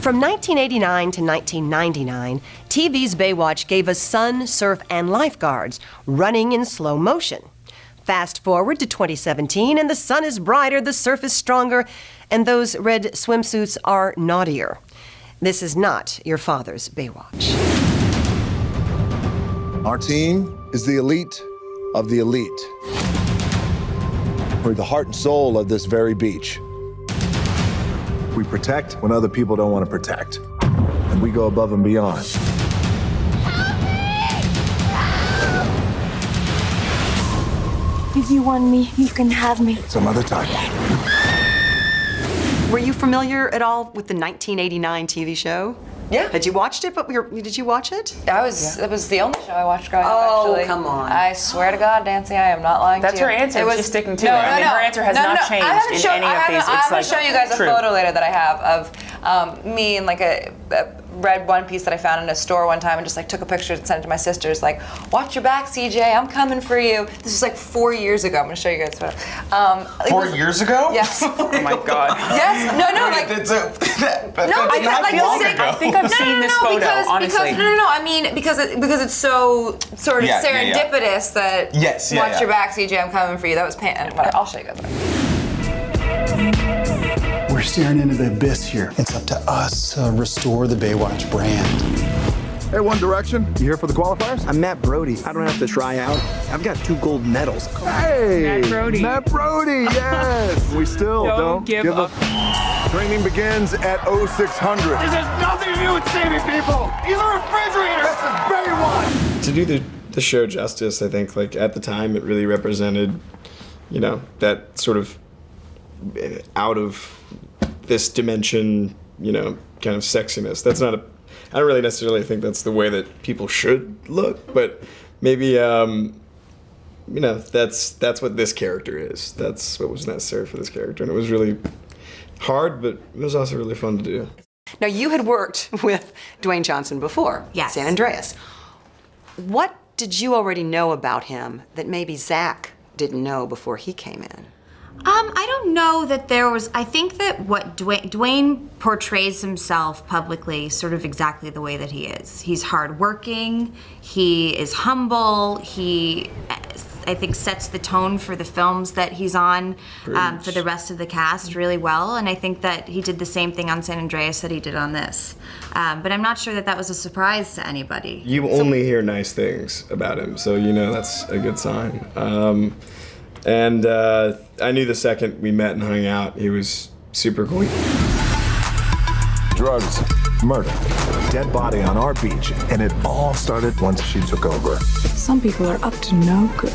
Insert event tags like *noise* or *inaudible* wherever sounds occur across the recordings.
From 1989 to 1999, TV's Baywatch gave us sun, surf, and lifeguards running in slow motion. Fast forward to 2017, and the sun is brighter, the surf is stronger, and those red swimsuits are naughtier. This is not your father's Baywatch. Our team is the elite of the elite. We're the heart and soul of this very beach. We protect when other people don't want to protect. And we go above and beyond. If you want me, you can have me. Some other time. Were you familiar at all with the 1989 TV show? Yeah. Had you watched it? But we were, did you watch it? I was. It was the only show I watched growing Oh, up. Actually. come on. I swear to God, Nancy, I am not lying That's to you. her answer. It was She's sticking to no, it. I No, mean, no. her answer has no, not no, changed in shown, any I of haven't, these. I'm It's gonna show you guys True. a photo later that I have of um, me in like a, a red one piece that I found in a store one time and just like took a picture and sent it to my sisters. Like, watch your back, CJ. I'm coming for you. This was like four years ago. I'm gonna show you guys. a photo. Um, Four was- years ago? Yes. *laughs* Oh my *laughs* God. yes. No, no. Like. It's a, that, that, No, that's because not like feel long like- ago. I think I've no, seen no, no, this no, photo, because, honestly. Because, no, no, no. I mean, because it, because it's so sort of Yeah, yeah, yeah. serendipitous that Yes, yeah, watch yeah. your back, CJ. I'm coming for you. That was pan. Whatever. I'll show you guys. We're staring into the abyss here. It's up to us to restore the Baywatch brand. Hey, One Direction, you here for the qualifiers? I'm Matt Brody. I don't have to try out. I've got two gold medals. Hey! Matt Brody. Matt Brody, yes! *laughs* we still Don't don't, give up. Training begins at 0600. This has nothing to do with saving people. These are refrigerators. This is Baywatch! to do the, the show justice, I think like at the time it really represented, you know, that sort of eh, out of this dimension, you know, kind of sexiness. That's not a. I don't really necessarily think that's the way that people should look, but maybe um, you know that's that's what this character is. That's what was necessary for this character, and it was really hard, but it was also really fun to do. Now, you had worked *laughs* with Dwayne Johnson before. Yes. San Andreas. What did you already know about him that maybe Zac didn't know before he came in? Um, I don't know that there was. I think that what Dwayne, Dwayne portrays himself publicly sort of exactly the way that he is. He's hardworking. He is humble. He, I think, sets the tone for the films that he's on um, for the rest of the cast really well. And I think that he did the same thing on San Andreas that he did on this. Um, but I'm not sure that that was a surprise to anybody. You only hear nice things about him, so you know that's a good sign. And uh, I knew the second we met and hung out, he was super cool. Drugs, murder, dead body on our beach, and it all started once she took over. Some people are up to no good.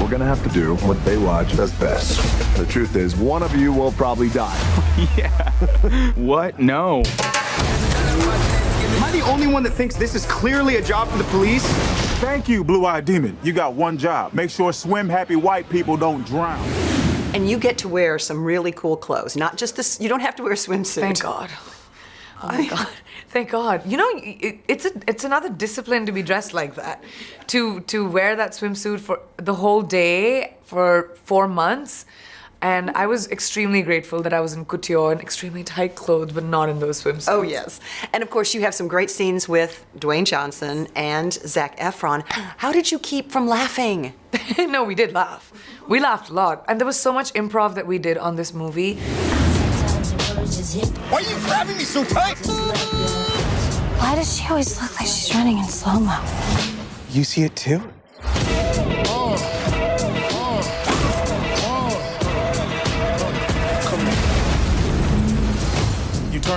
We're gonna have to do what Baywatch does best. The truth is, one of you will probably die. *laughs* Yeah. what? No. Am I the only one that thinks this is clearly a job for the police? Thank you, Blue Eyed Demon. You got one job. Make sure swim happy white people don't drown. And you get to wear some really cool clothes, not just this. You don't have to wear a swimsuit. Thank God. Oh my God. *laughs* Thank God. You know, it, it's a it's another discipline to be dressed like that. To to wear that swimsuit for the whole day for four months. And I was extremely grateful that I was in couture and extremely tight clothes, but not in those swimsuits. Oh, yes. And of course, you have some great scenes with Dwayne Johnson and Zac Efron. How did you keep from laughing? *laughs* no, we did laugh. We laughed a lot. And there was so much improv that we did on this movie. Why are you grabbing me so tight? Why does she always look like she's running in slow mo? You see it too?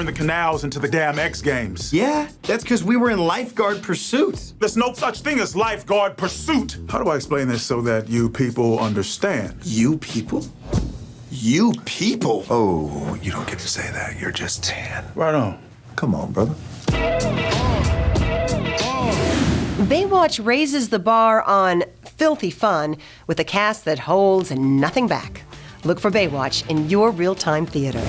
You turn the canals into the damn X Games. Yeah, that's because we were in lifeguard pursuit. There's no such thing as lifeguard pursuit. How do I explain this so that you people understand? You people? You people? Oh, you don't get to say that. You're just tan. Right on. Come on, brother. Baywatch raises the bar on filthy fun with a cast that holds nothing back. Look for Baywatch in your real time theater.